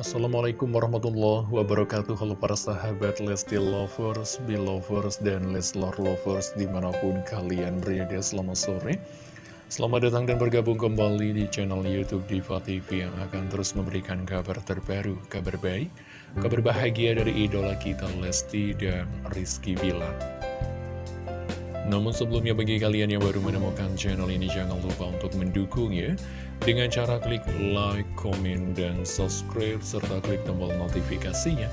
Assalamualaikum warahmatullahi wabarakatuh. Halo para sahabat Lesti Lovers, Belovers, dan Leslar Lovers di mana pun kalian berada selamat sore. Selamat datang dan bergabung kembali di channel Youtube Diva TV yang akan terus memberikan kabar terbaru, kabar baik, kabar bahagia dari idola kita Lesti dan Rizky Bilar namun sebelumnya bagi kalian yang baru menemukan channel ini jangan lupa untuk mendukungnya dengan cara klik like, komen, dan subscribe serta klik tombol notifikasinya.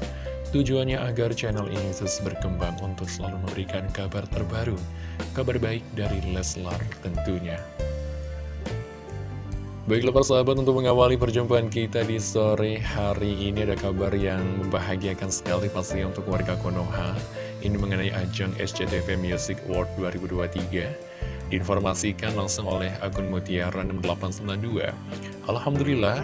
Tujuannya agar channel ini terus berkembang untuk selalu memberikan kabar terbaru, kabar baik dari Leslar tentunya. Baiklah persahabat untuk mengawali perjumpaan kita di sore hari ini ada kabar yang membahagiakan sekali pasti untuk warga Konoha Ini mengenai ajang SCTV Music Award 2023 Diinformasikan langsung oleh akun Mutiara 6892 Alhamdulillah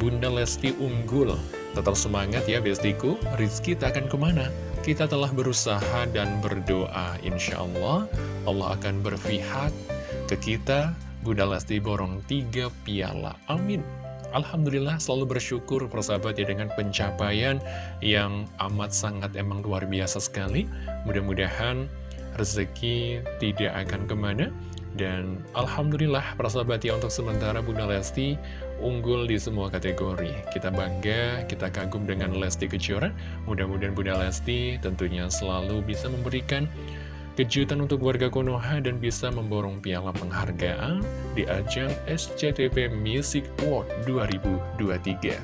Bunda Lesti unggul. Tetap semangat ya bestiku. Rizky tak akan ke mana. Kita telah berusaha dan berdoa Insya Allah Allah akan berpihak ke kita. Bunda Lesti borong tiga piala. Amin. Alhamdulillah selalu bersyukur persahabat ya dengan pencapaian yang amat sangat emang luar biasa sekali. Mudah-mudahan rezeki tidak akan ke mana. Dan Alhamdulillah persahabat ya untuk sementara Bunda Lesti unggul di semua kategori. Kita bangga, kita kagum dengan Lesti Kejora. Mudah-mudahan Bunda Lesti tentunya selalu bisa memberikan kejutan untuk warga Konoha dan bisa memborong piala penghargaan di ajang SCTV Music Award 2023.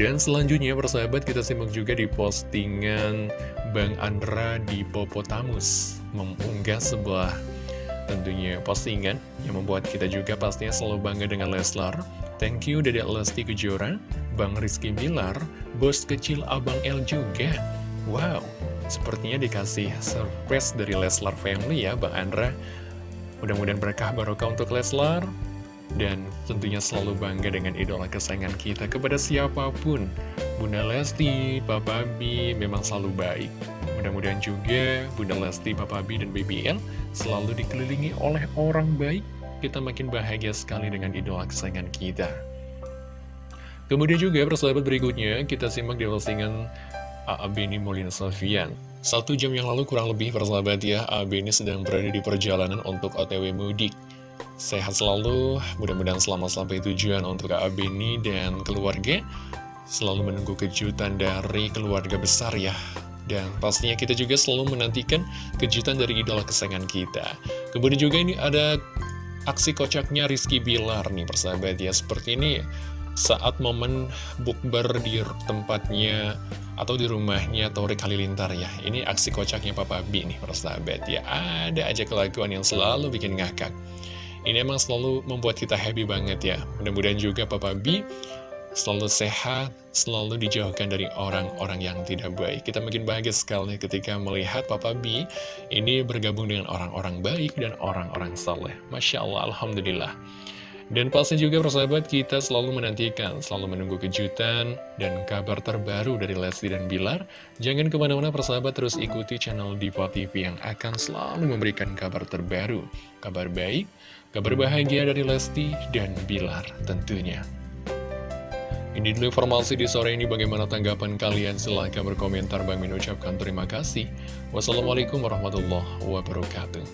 Dan selanjutnya persahabat kita simak juga di postingan Bang Andra di Popotamus mengunggah sebuah tentunya postingan yang membuat kita juga pastinya selalu bangga dengan Leslar. Thank you Dedek Lesti Kejora, Bang Rizky Bilar, bos kecil Abang L juga. Wow, Sepertinya dikasih surprise dari Leslar Family ya Bang Andra. Mudah-mudahan berkah barokah untuk Leslar. Dan tentunya selalu bangga dengan idola kesayangan kita kepada siapa pun. Bunda Lesti, Papa B memang selalu baik. Mudah-mudahan juga Bunda Lesti, Papa B, dan BBL selalu dikelilingi oleh orang baik. Kita makin bahagia sekali dengan idola kesayangan kita. Kemudian juga persahabat berikutnya kita simak di postingan A.A. Beni Molina Sofian. Satu jam yang lalu kurang lebih persahabat ya, A.A. Beni sedang berada di perjalanan untuk OTW mudik. Sehat selalu, mudah-mudahan selamat sampai tujuan untuk A.A. Beni dan keluarga. Selalu menunggu kejutan dari keluarga besar ya. Dan pastinya kita juga selalu menantikan kejutan dari idola kesayangan kita. Kemudian juga ini ada aksi kocaknya Rizky Bilar nih persahabat ya. Seperti ini saat momen bukber di tempatnya atau di rumahnya Tori Halilintar ya. Ini aksi kocaknya Papa B nih persahabat ya. Ada aja kelakuan yang selalu bikin ngakak. Ini emang selalu membuat kita happy banget ya. Mudah-mudahan juga Papa B selalu sehat, selalu dijauhkan dari orang-orang yang tidak baik. Kita makin bahagia sekali ketika melihat Papa B ini bergabung dengan orang-orang baik dan orang-orang saleh. Masya Allah, Alhamdulillah. Dan pasti juga persahabat kita selalu menantikan, selalu menunggu kejutan dan kabar terbaru dari Lesti dan Bilar. Jangan ke mana-mana persahabat terus ikuti channel Diva TV yang akan selalu memberikan kabar terbaru, kabar baik, kabar bahagia dari Lesti dan Bilar tentunya. Ini dulu informasi di sore ini bagaimana tanggapan kalian silahkan berkomentar Bang Min ucapkan terima kasih. Wassalamualaikum warahmatullahi wabarakatuh.